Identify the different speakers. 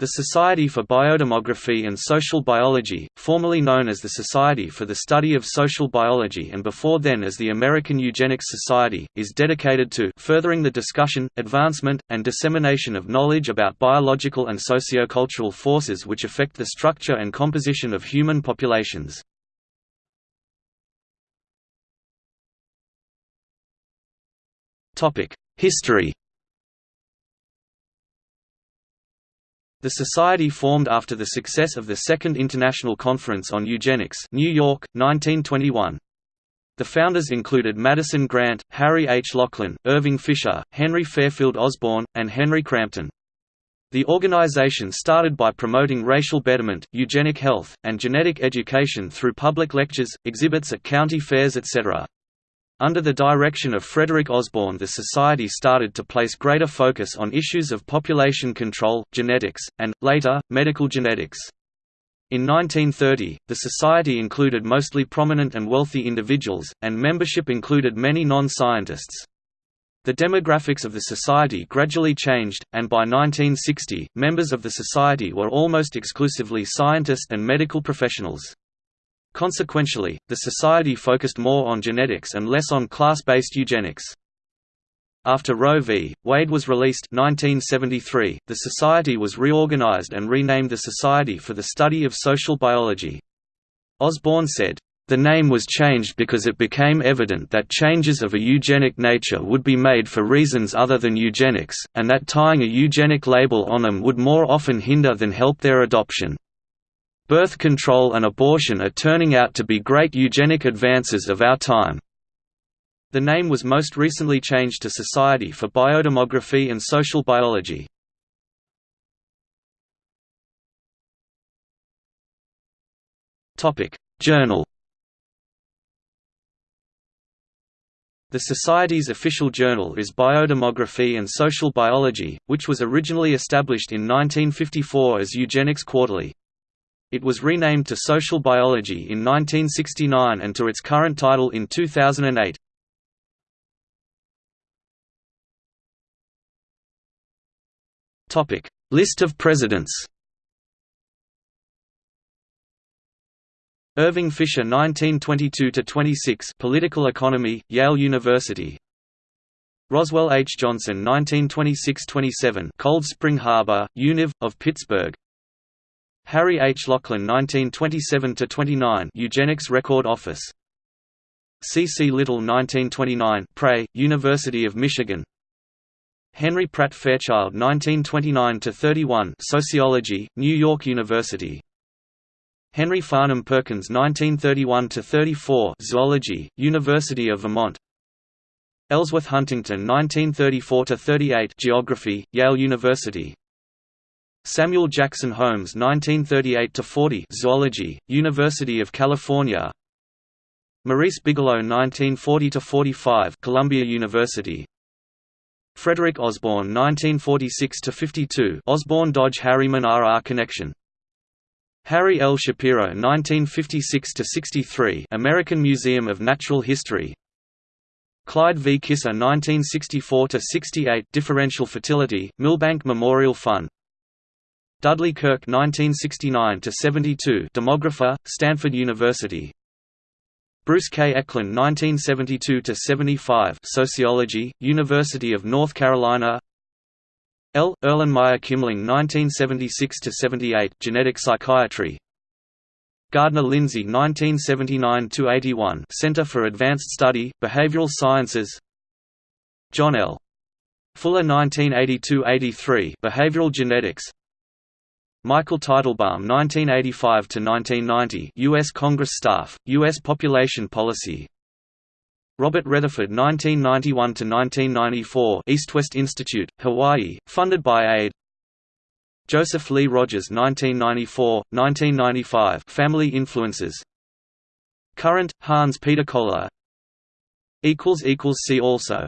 Speaker 1: The Society for Biodemography and Social Biology, formerly known as the Society for the Study of Social Biology and before then as the American Eugenics Society, is dedicated to furthering the discussion, advancement, and dissemination of knowledge about biological and sociocultural forces which affect the structure and composition of human populations. History The society formed after the success of the Second International Conference on Eugenics New York, 1921. The founders included Madison Grant, Harry H. Laughlin, Irving Fisher, Henry Fairfield Osborn, and Henry Crampton. The organization started by promoting racial betterment, eugenic health, and genetic education through public lectures, exhibits at county fairs etc. Under the direction of Frederick Osborn the society started to place greater focus on issues of population control, genetics, and, later, medical genetics. In 1930, the society included mostly prominent and wealthy individuals, and membership included many non-scientists. The demographics of the society gradually changed, and by 1960, members of the society were almost exclusively scientists and medical professionals. Consequentially, the society focused more on genetics and less on class-based eugenics. After Roe v. Wade was released 1973, the society was reorganized and renamed the Society for the Study of Social Biology. Osborn said, "...the name was changed because it became evident that changes of a eugenic nature would be made for reasons other than eugenics, and that tying a eugenic label on them would more often hinder than help their adoption." Birth control and abortion are turning out to be great eugenic advances of our time. The name was most recently changed to Society for Biodemography and Social Biology. Journal The Society's official journal is Biodemography and Social Biology, which was originally established in 1954 as Eugenics Quarterly. It was renamed to Social Biology in 1969 and to its current title in 2008. Topic: List of presidents. Irving Fisher 1922 to 26 Political Economy Yale University Roswell H Johnson 1926-27 Cold Spring Harbor Univ of Pittsburgh Harry H. Laughlin 1927–29 Eugenics Record Office C. C. Little 1929 Prae, University of Michigan Henry Pratt Fairchild 1929–31 Sociology, New York University Henry Farnham Perkins 1931–34 Zoology, University of Vermont Ellsworth Huntington 1934–38 Geography, Yale University Samuel Jackson Holmes 1938–40 Zoology, University of California. Maurice Bigelow 1940–45 Columbia University. Frederick Osborn 1946–52 Osborn Dodge Harriman RR Connection. Harry L. Shapiro 1956–63 American Museum of Natural History. Clyde V. Kiser 1964–68 Differential Fertility, Milbank Memorial Fund Dudley Kirk 1969–72 demographer, Stanford University Bruce K. Eckland 1972–75 sociology, University of North Carolina L. Erlenmeyer Kimling 1976–78 genetic psychiatry Gardner Lindzey 1979–81 Center for Advanced Study, Behavioral Sciences John L. Fuller 1982–83 Behavioral Genetics Michael Teitelbaum 1985–1990 U.S. Congress staff, U.S. Population Policy Robert Retherford 1991–1994 East-West Institute, Hawaii, funded by AID Joseph Lee Rogers 1994–1995 Family Influences Current, Hans Peter Kohler See also